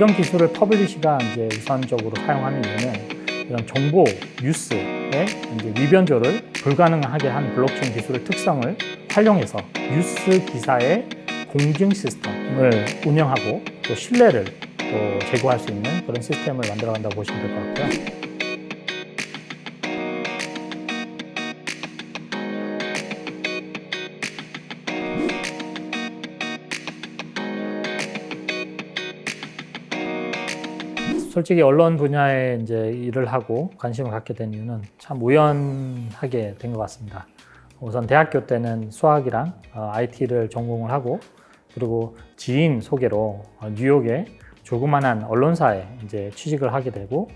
이런 기술을 퍼블리시가 이제 우선적으로 사용하는 이유는 이런 정보, 뉴스의 이제 위변조를 불가능하게 한 블록체인 기술의 특성을 활용해서 뉴스 기사의 공증 시스템을 운영하고 또 신뢰를 또 제고할 수 있는 그런 시스템을 만들어 간다고 보시면 될 것 같고요. 솔직히 언론 분야에 이제 일을 하고 관심을 갖게 된 이유는 참 우연하게 된 것 같습니다. 우선 대학교 때는 수학이랑 IT를 전공을 하고 그리고 지인 소개로 어, 뉴욕에 조그만한 언론사에 이제 취직을 하게 되고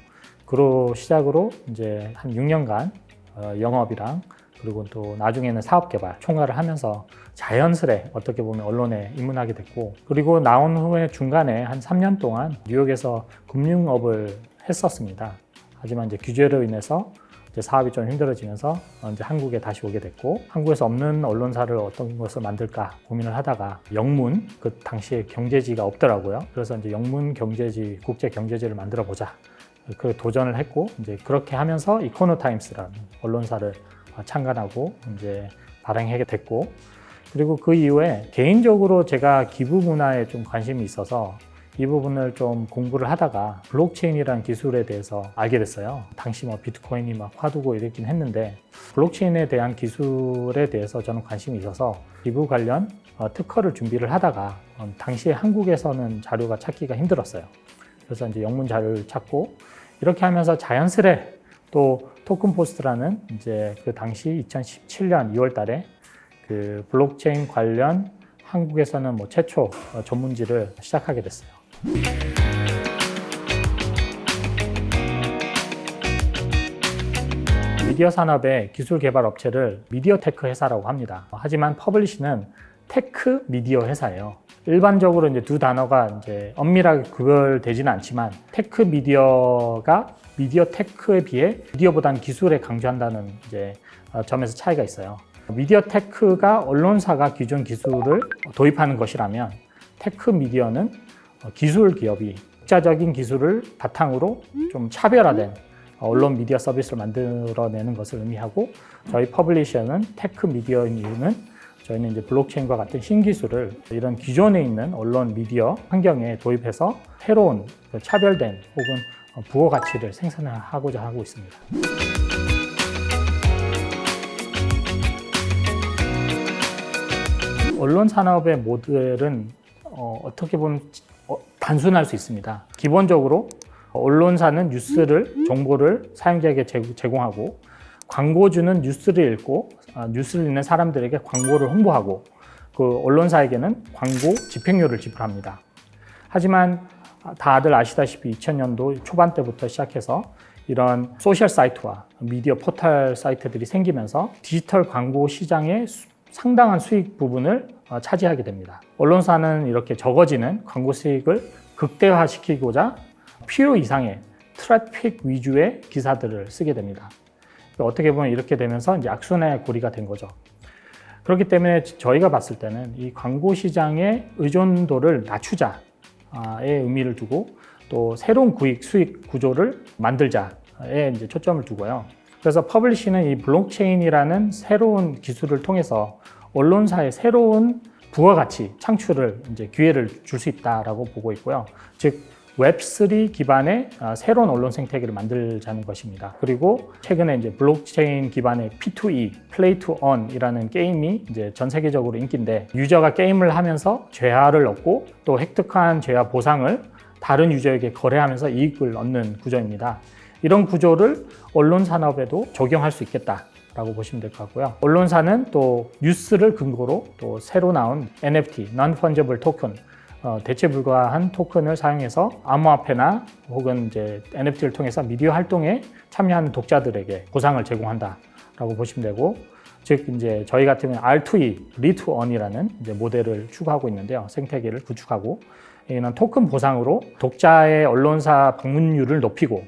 그로 시작으로 이제 한 6년간 어, 영업이랑 그리고 또 나중에는 사업 개발 총괄을 하면서 자연스레 어떻게 보면 언론에 입문하게 됐고 그리고 나온 후에 중간에 한 3년 동안 뉴욕에서 금융업을 했었습니다. 하지만 이제 규제로 인해서 이제 사업이 좀 힘들어지면서 이제 한국에 다시 오게 됐고 한국에서 없는 언론사를 어떤 것을 만들까 고민을 하다가 영문 그 당시에 경제지가 없더라고요. 그래서 이제 영문 경제지 국제 경제지를 만들어 보자. 그 도전을 했고 이제 그렇게 하면서 이코노타임스라는 언론사를 참관하고 이제 발행하게 됐고 그리고 그 이후에 개인적으로 제가 기부 문화에 좀 관심이 있어서 이 부분을 좀 공부를 하다가 블록체인이라는 기술에 대해서 알게 됐어요. 당시 뭐 비트코인이 막 화두고 이랬긴 했는데 블록체인에 대한 기술에 대해서 저는 관심이 있어서 기부 관련 어, 특허를 준비를 하다가 어, 당시에 한국에서는 자료가 찾기가 힘들었어요. 그래서 이제 영문 자료를 찾고 이렇게 하면서 자연스레 또 토큰 포스트라는 이제 그 당시 2017년 2월 달에 그 블록체인 관련 한국에서는 뭐 최초 어, 전문지를 시작하게 됐어요. 미디어 산업의 기술 개발 업체를 미디어 tech 회사라고 합니다. 하지만 퍼블리시는 tech 미디어 회사예요. 일반적으로 이제 두 단어가 이제 엄밀하게 구별되지는 않지만 tech 미디어가 미디어 tech에 비해 미디어보다는 기술에 강조한다는 이제 어, 점에서 차이가 있어요. 미디어 tech가 언론사가 기존 기술을 도입하는 것이라면 tech 미디어는 기술 기업이 독자적인 기술을 바탕으로 좀 차별화된 언론 미디어 서비스를 만들어내는 것을 의미하고 저희 퍼블리시가 tech 미디어인 이유는 저희는 이제 블록체인과 같은 신기술을 이런 기존에 있는 언론 미디어 환경에 도입해서 새로운 그 차별된 혹은 부가 가치를 생산하고자 하고 있습니다. 언론 산업의 모델은 어떻게 보면 어, 단순할 수 있습니다. 기본적으로 언론사는 뉴스를 정보를 사용자에게 제공하고 광고주는 뉴스를 읽고 아, 뉴스를 읽는 사람들에게 광고를 홍보하고 그 언론사에게는 광고 집행료를 지불합니다. 하지만 다들 아시다시피 2000년도 초반 때부터 시작해서 이런 소셜 사이트와 미디어 포털 사이트들이 생기면서 디지털 광고 시장의 상당한 수익 부분을 어, 차지하게 됩니다. 언론사는 이렇게 적어지는 광고 수익을 극대화시키고자 필요 이상의 트래픽 위주의 기사들을 쓰게 됩니다. 어떻게 보면 이렇게 되면서 이제 악순환의 고리가 된 거죠. 그렇기 때문에 저희가 봤을 때는 이 광고 시장의 의존도를 낮추자의 의미를 두고 또 새로운 구익 수익 구조를 만들자에 이제 초점을 두고요. 그래서 퍼블리시는 이 블록체인이라는 새로운 기술을 통해서 언론사의 새로운 부가가치 창출을 이제 기회를 줄 수 있다라고 보고 있고요. 즉 웹3 기반의 아, 새로운 언론 생태계를 만들자는 것입니다. 그리고 최근에 이제 블록체인 기반의 P2E, Play to Earn이라는 게임이 이제 전 세계적으로 인기인데 유저가 게임을 하면서 재화를 얻고 또 획득한 재화 보상을 다른 유저에게 거래하면서 이익을 얻는 구조입니다. 이런 구조를 언론 산업에도 적용할 수 있겠다. 라고 보시면 될 것 같고요. 언론사는 또 뉴스를 근거로 또 새로 나온 NFT, Non-Fungible Token, 어, 대체 불가한 토큰을 사용해서 암호화폐나 혹은 이제 NFT를 통해서 미디어 활동에 참여하는 독자들에게 보상을 제공한다 라고 보시면 되고 즉 이제 저희 같은 경우는 R2E, Read-to-Earn이라는 이제 모델을 추구하고 있는데요. 생태계를 구축하고 이는 토큰 보상으로 독자의 언론사 방문율을 높이고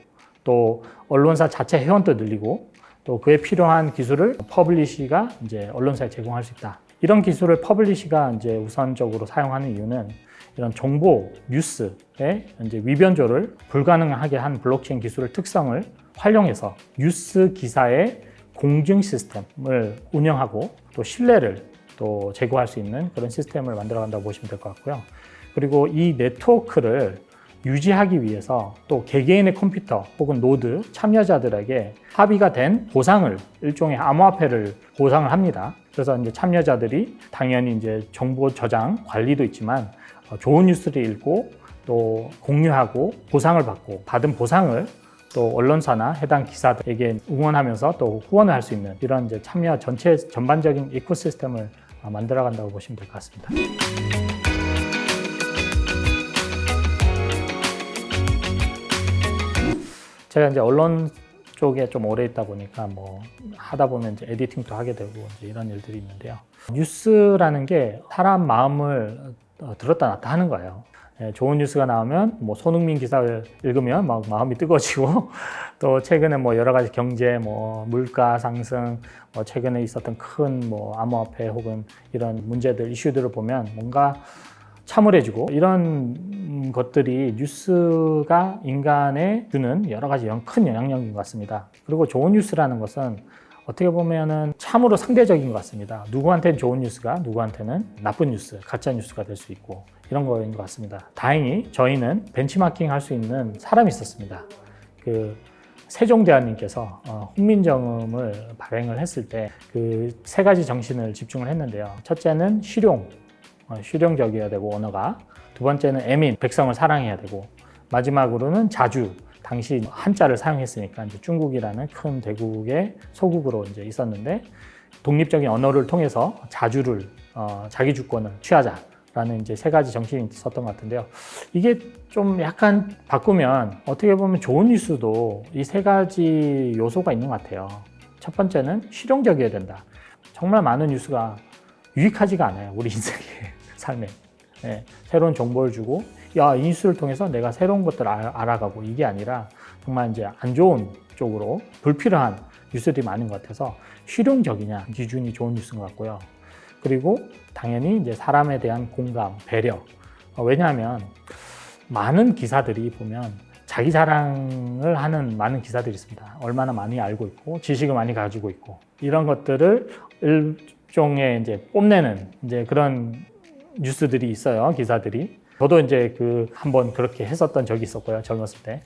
또 언론사 자체 회원도 늘리고 또 그에 필요한 기술을 퍼블리시가 이제 언론사에 제공할 수 있다. 이런 기술을 퍼블리시가 이제 우선적으로 사용하는 이유는 이런 정보 뉴스의 이제 위변조를 불가능하게 한 블록체인 기술의 특성을 활용해서 뉴스 기사의 공증 시스템을 운영하고 또 신뢰를 또 제고할 수 있는 그런 시스템을 만들어 간다고 보시면 될 것 같고요. 그리고 이 네트워크를 유지하기 위해서 또 개개인의 컴퓨터 혹은 노드 참여자들에게 합의가 된 보상을 일종의 암호화폐를 보상을 합니다. 그래서 이제 참여자들이 당연히 이제 정보 저장 관리도 있지만 어, 좋은 뉴스를 읽고 또 공유하고 보상을 받고 받은 보상을 또 언론사나 해당 기사들에게 응원하면서 또 후원을 할 수 있는 이런 이제 참여 전체 전반적인 ecosystem을 어, 만들어 간다고 보시면 될 것 같습니다. 제가 이제 언론 쪽에 좀 오래 있다 보니까 뭐 하다 보면 이제 에디팅도 하게 되고 이제 이런 일들이 있는데요. 뉴스라는 게 사람 마음을 어, 들었다 놨다 하는 거예요. 예, 좋은 뉴스가 나오면 뭐 손흥민 기사를 읽으면 막 마음이 뜨거워지고 또 최근에 뭐 여러 가지 경제 뭐 물가 상승 뭐 최근에 있었던 큰 뭐 암호화폐 혹은 이런 문제들 이슈들을 보면 뭔가 참을해지고 이런 것들이 뉴스가 인간에 주는 여러 가지 영- 큰 영향력인 것 같습니다. 그리고 좋은 뉴스라는 것은 어떻게 보면은 참으로 상대적인 것 같습니다. 누구한테는 좋은 뉴스가 누구한테는 나쁜 뉴스, 가짜 뉴스가 될 수 있고 이런 거인 것 같습니다. 다행히 저희는 벤치마킹 할 수 있는 사람이 있었습니다. 그 세종대왕님께서 어, 훈민정음을 발행을 했을 때 그 세 가지 정신을 집중을 했는데요. 첫째는 실용, 어, 실용적이어야 되고 언어가 두 번째는 애민 백성을 사랑해야 되고 마지막으로는 자주 당시 한자를 사용했으니까 이제 중국이라는 큰 대국의 소국으로 이제 있었는데 독립적인 언어를 통해서 자주를 어, 자기 주권을 취하자라는 이제 세 가지 정신이 있었던 것 같은데요. 이게 좀 약간 바꾸면 어떻게 보면 좋은 뉴스도 이 세 가지 요소가 있는 것 같아요. 첫 번째는 실용적이어야 된다. 정말 많은 뉴스가 유익하지가 않아요. 우리 인생의 삶에. 예, 새로운 정보를 주고, 야, 이 뉴스를 통해서 내가 새로운 것들을 알- 알아가고 이게 아니라 정말 이제 안 좋은 쪽으로 불필요한 뉴스들이 많은 것 같아서 실용적이냐 기준이 좋은 뉴스인 것 같고요. 그리고 당연히 이제 사람에 대한 공감, 배려. 어, 왜냐하면 많은 기사들이 보면 자기 자랑을 하는 많은 기사들이 있습니다. 얼마나 많이 알고 있고 지식을 많이 가지고 있고 이런 것들을 일종의 이제 뽐내는 이제 그런 뉴스들이 있어요. 기사들이. 저도 이제 그 한번 그렇게 했었던 적이 있었고요. 젊었을 때.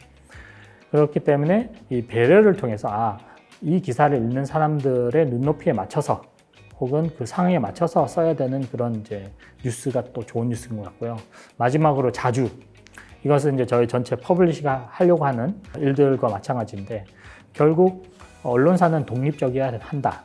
그렇기 때문에 이 배려를 통해서 아, 이 기사를 읽는 사람들의 눈높이에 맞춰서 혹은 그 상황에 맞춰서 써야 되는 그런 이제 뉴스가 또 좋은 뉴스인 것 같고요. 마지막으로 자주 이것은 이제 저희 전체 퍼블리시가 하려고 하는 일들과 마찬가지인데 결국 언론사는 독립적이어야 한다.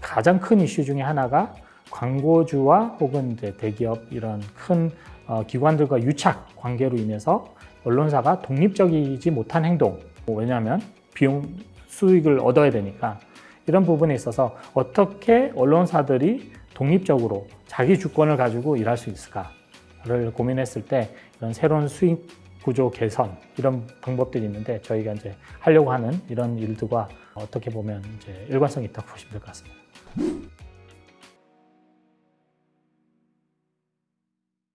가장 큰 이슈 중에 하나가 광고주와 혹은 이제 대기업 이런 큰 어, 기관들과 유착 관계로 인해서 언론사가 독립적이지 못한 행동. 뭐 왜냐하면 비용 수익을 얻어야 되니까 이런 부분에 있어서 어떻게 언론사들이 독립적으로 자기 주권을 가지고 일할 수 있을까를 고민했을 때 이런 새로운 수익 구조 개선 이런 방법들이 있는데 저희가 이제 하려고 하는 이런 일들과 어떻게 보면 이제 일관성이 있다고 보시면 될 것 같습니다.